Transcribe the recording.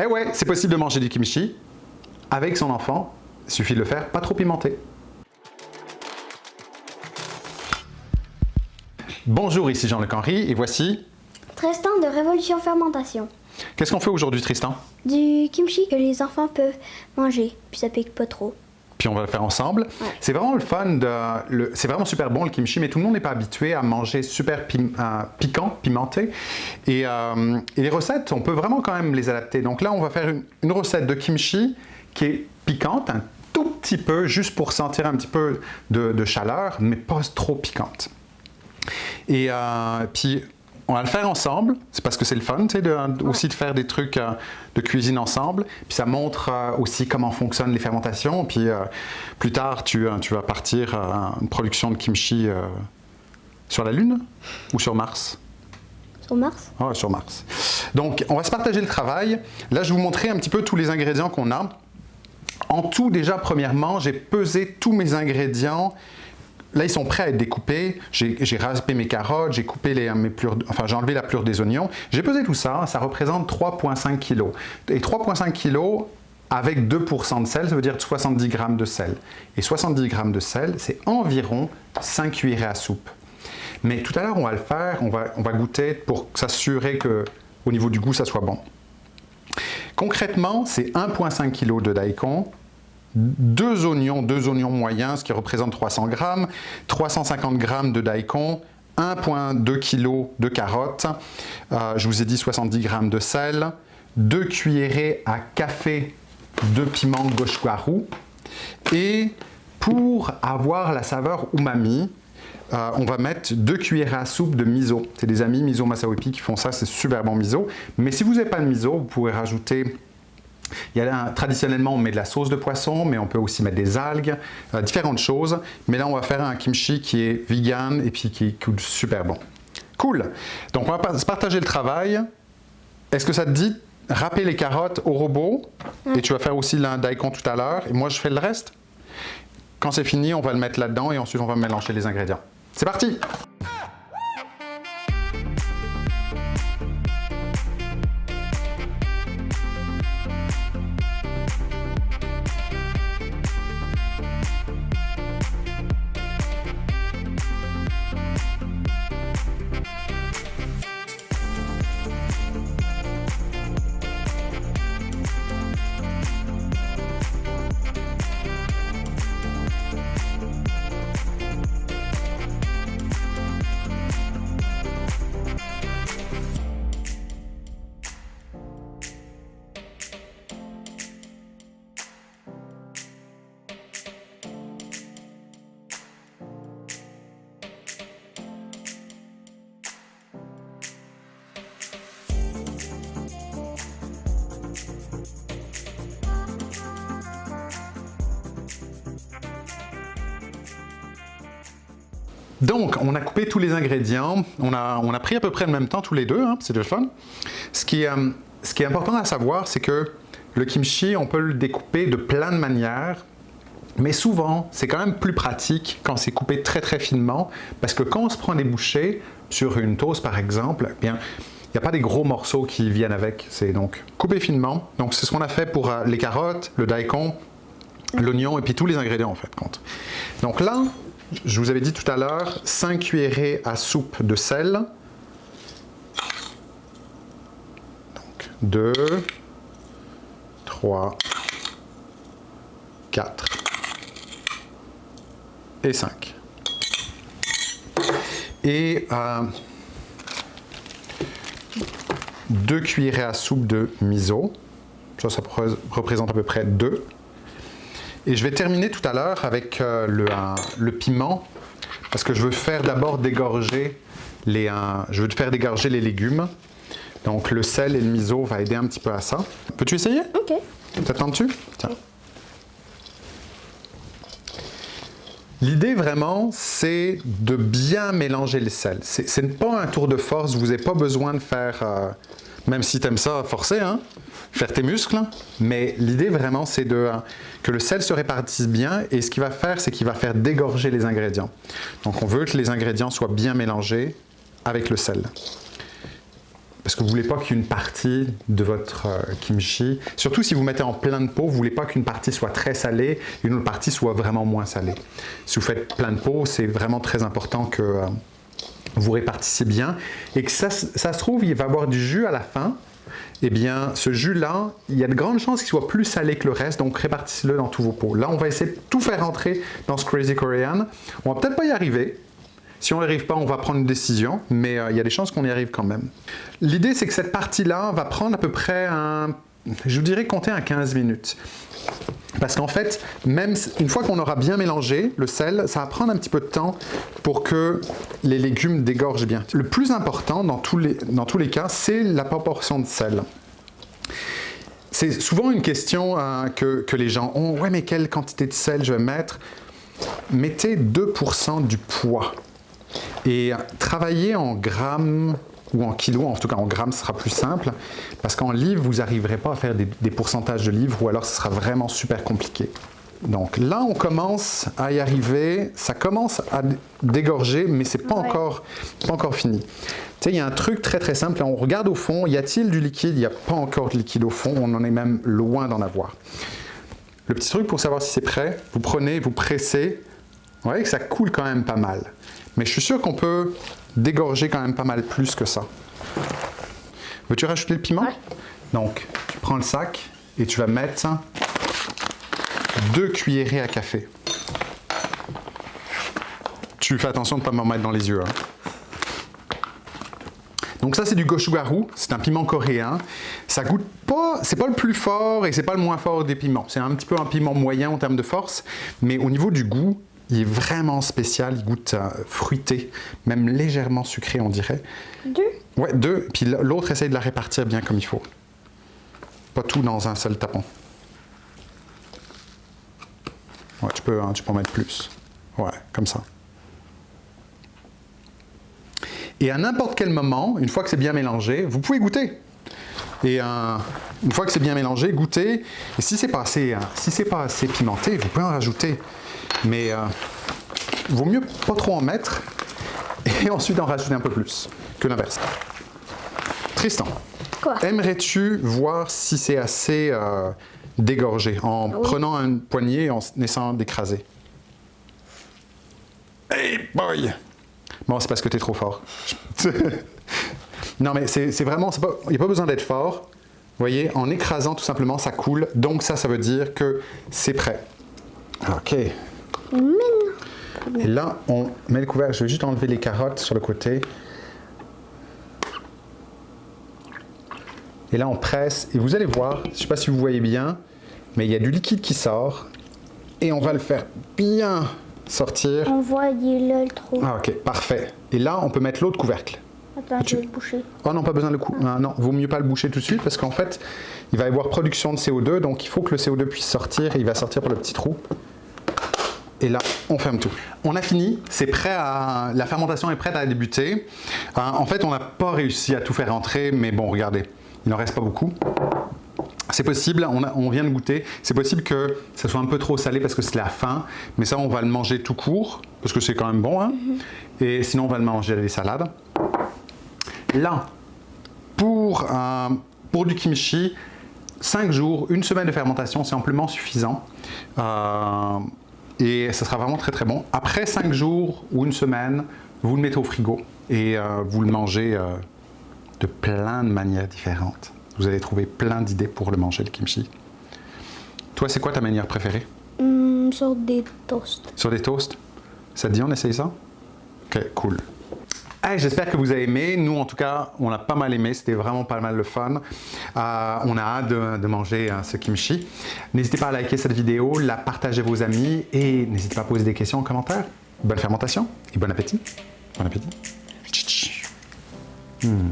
Eh ouais, c'est possible de manger du kimchi avec son enfant. Il suffit de le faire pas trop pimenté. Bonjour, ici Jean-Luc Henry et voici... Tristan de Révolution Fermentation. Qu'est-ce qu'on fait aujourd'hui Tristan? Du kimchi que les enfants peuvent manger, puis ça pique pas trop. Puis on va le faire ensemble. C'est vraiment le fun, de, c'est vraiment super bon le kimchi, mais tout le monde n'est pas habitué à manger super euh, piquant, pimenté. Euh, et, les recettes, on peut vraiment quand même les adapter. Donc là, on va faire une, recette de kimchi qui est piquante, un tout petit peu, juste pour sentir un petit peu de, chaleur, mais pas trop piquante. Et euh, puis, on va le faire ensemble, c'est parce que c'est le fun, tu sais, de, aussi de faire des trucs euh, de cuisine ensemble. Puis ça montre euh, aussi comment fonctionnent les fermentations. Puis euh, plus tard, tu, tu vas partir à une production de kimchi sur la Lune ou sur Mars? Sur Mars? Ah, sur Mars. Donc, on va se partager le travail. Là, je vais vous montrer un petit peu tous les ingrédients qu'on a. En tout, déjà, premièrement, j'ai pesé tous mes ingrédients Là, ils sont prêts à être découpés. J'ai raspé mes carottes, j'ai coupé les, mes enfin, j'ai enlevé la plure des oignons. J'ai pesé tout ça, ça représente 3,5 kg. Et 3,5 kg avec 2% de sel, ça veut dire 70 g de sel. Et 70 g de sel, c'est environ 5 cuillerées à soupe. Mais tout à l'heure, on va le faire, on va, on va goûter pour s'assurer qu'au niveau du goût, ça soit bon. Concrètement, c'est 1,5 kg de daikon, deux oignons, deux oignons moyens, ce qui représente 300 grammes, 350 grammes de daikon, 1,2 kg de carottes, euh, je vous ai dit 70 grammes de sel, 2 cuillerées à café de piment gochugaru et pour avoir la saveur umami, euh, on va mettre 2 cuillerées à soupe de miso. C'est des amis miso masawipi qui font ça, c'est super bon miso. Mais si vous n'avez pas de miso, vous pouvez rajouter il y a traditionnellement, on met de la sauce de poisson, mais on peut aussi mettre des algues, euh, différentes choses. Mais là, on va faire un kimchi qui est vegan et puis qui coûte super bon. Cool! Donc, on va partager le travail. Est-ce que ça te dit râper les carottes au robot? Et tu vas faire aussi le daikon tout à l'heure. Et moi, je fais le reste. Quand c'est fini, on va le mettre là-dedans et ensuite, on va mélanger les ingrédients. C'est parti! Donc, on a coupé tous les ingrédients, on a, on a pris à peu près le même temps tous les deux, hein, c'est le fun. Ce qui, euh, ce qui est important à savoir, c'est que le kimchi, on peut le découper de plein de manières, mais souvent, c'est quand même plus pratique quand c'est coupé très très finement, parce que quand on se prend des bouchées sur une toast par exemple, eh bien, il n'y a pas des gros morceaux qui viennent avec, c'est donc coupé finement. Donc c'est ce qu'on a fait pour euh, les carottes, le daikon, l'oignon et puis tous les ingrédients en fait. Donc là, je vous avais dit tout à l'heure, 5 cuillerées à soupe de sel. Donc 2, 3, 4 et 5. Et euh, 2 cuillerées à soupe de miso. Ça, ça représente à peu près 2. Et je vais terminer tout à l'heure avec euh, le, piment, parce que je veux faire d'abord dégorger les, je veux faire dégorger les légumes. Donc le sel et le miso va aider un petit peu à ça. Peux-tu essayer? Ok. T'attends-tu? Tiens. L'idée vraiment, c'est de bien mélanger les sels. Ce n'est pas un tour de force, vous n'avez pas besoin de faire, euh, même si tu aimes ça, forcer, hein, faire tes muscles. Mais l'idée vraiment, c'est de que le sel se répartisse bien et ce qu'il va faire, c'est qu'il va faire dégorger les ingrédients. Donc on veut que les ingrédients soient bien mélangés avec le sel. parce que vous voulez pas qu'une partie de votre euh, kimchi, surtout si vous mettez en plein de pot, vous voulez pas qu'une partie soit très salée et une autre partie soit vraiment moins salée. Si vous faites plein de pot, c'est vraiment très important que euh, vous répartissiez bien et que ça, se trouve, il va y avoir du jus à la fin, eh bien, ce jus-là, il y a de grandes chances qu'il soit plus salé que le reste, donc répartissez-le dans tous vos pots. Là, on va essayer de tout faire rentrer dans ce Crazy Korean. On va peut-être pas y arriver. Si on n'y arrive pas, on va prendre une décision, mais euh, il y a des chances qu'on y arrive quand même. L'idée, c'est que cette partie-là va prendre à peu près un... Je vous dirais compter à 15 minutes. Parce qu'en fait, même une fois qu'on aura bien mélangé le sel, ça va prendre un petit peu de temps pour que les légumes dégorgent bien. Le plus important dans tous les, dans tous les cas, c'est la proportion de sel. C'est souvent une question hein, que, que, les gens ont. Ouais, mais quelle quantité de sel je vais mettre? Mettez 2% du poids. Et travaillez en grammes ou en kilos, en tout cas en grammes, ce sera plus simple, parce qu'en livres, vous n'arriverez pas à faire des, pourcentages de livres, ou alors ce sera vraiment super compliqué. Donc là, on commence à y arriver, ça commence à dégorger, mais c'est pas, encore, pas encore fini. Tu sais, il y a un truc très très simple, on regarde au fond, y a-t-il du liquide? Il n'y a pas encore de liquide au fond, on en est même loin d'en avoir. Le petit truc pour savoir si c'est prêt, vous prenez, vous pressez, vous voyez que ça coule quand même pas mal. Mais je suis sûr qu'on peut dégorger quand même pas mal plus que ça. Veux-tu rajouter le piment? Donc, tu prends le sac et tu vas mettre deux cuillerées à café. Tu fais attention de ne pas m'en mettre dans les yeux. Hein. Donc ça c'est du gochugaru, c'est un piment coréen. Ça goûte pas, c'est pas le plus fort et c'est pas le moins fort des piments. C'est un petit peu un piment moyen en termes de force, mais au niveau du goût, il est vraiment spécial, il goûte euh, fruité, même légèrement sucré, on dirait. Deux? Ouais, deux. Puis l'autre, essaye de la répartir bien comme il faut. Pas tout dans un seul tapon. Ouais, tu peux, hein, tu peux en mettre plus. Ouais, comme ça. Et à n'importe quel moment, une fois que c'est bien mélangé, vous pouvez goûter. Et euh, une fois que c'est bien mélangé, goûtez. Et si c'est pas assez, euh, si pas assez pimenté, vous pouvez en rajouter. Mais euh, vaut mieux pas trop en mettre et ensuite en rajouter un peu plus que l'inverse. Tristan, aimerais-tu voir si c'est assez euh, dégorgé en prenant un poignet et en essayant d'écraser? Hey boy Bon, c'est parce que tu es trop fort. non, mais c'est vraiment, il n'y a pas besoin d'être fort. Vous voyez, en écrasant tout simplement, ça coule. Donc ça, ça veut dire que c'est prêt. OK. Et là, on met le couvercle. Je vais juste enlever les carottes sur le côté. Et là, on presse. Et vous allez voir, je ne sais pas si vous voyez bien, mais il y a du liquide qui sort. Et on va le faire bien sortir. On voit, il est le trou. Ah, ok, parfait. Et là, on peut mettre l'autre couvercle. Attends, je vais le boucher. Oh non, pas besoin de le couper. Ah, non, vaut mieux pas le boucher tout de suite parce qu'en fait, il va y avoir production de CO2, donc il faut que le CO2 puisse sortir et il va sortir par le petit trou. Et là, on ferme tout. On a fini, c'est prêt à... La fermentation est prête à débuter. Euh, en fait, on n'a pas réussi à tout faire rentrer, mais bon, regardez, il n'en reste pas beaucoup. C'est possible, on, vient de goûter, c'est possible que ça soit un peu trop salé parce que c'est la fin, mais ça on va le manger tout court, parce que c'est quand même bon, hein. mm-hmm. et sinon on va le manger avec des salades. Là, pour, euh, pour du kimchi, 5 jours, une semaine de fermentation, c'est amplement suffisant. Euh, et ça sera vraiment très très bon. Après 5 jours ou une semaine, vous le mettez au frigo et euh, vous le mangez euh, de plein de manières différentes. Vous allez trouver plein d'idées pour le manger, le kimchi. Toi, c'est quoi ta manière préférée? Mmh, Sur des toasts. Sur des toasts Ça te dit on essaye ça? Ok, cool. J'espère que vous avez aimé. Nous, en tout cas, on a pas mal aimé. C'était vraiment pas mal le fun. Euh, on a hâte de, manger euh, ce kimchi. N'hésitez pas à liker cette vidéo, la partager à vos amis et n'hésitez pas à poser des questions en commentaire. Bonne fermentation et bon appétit. Bon appétit. Hmm.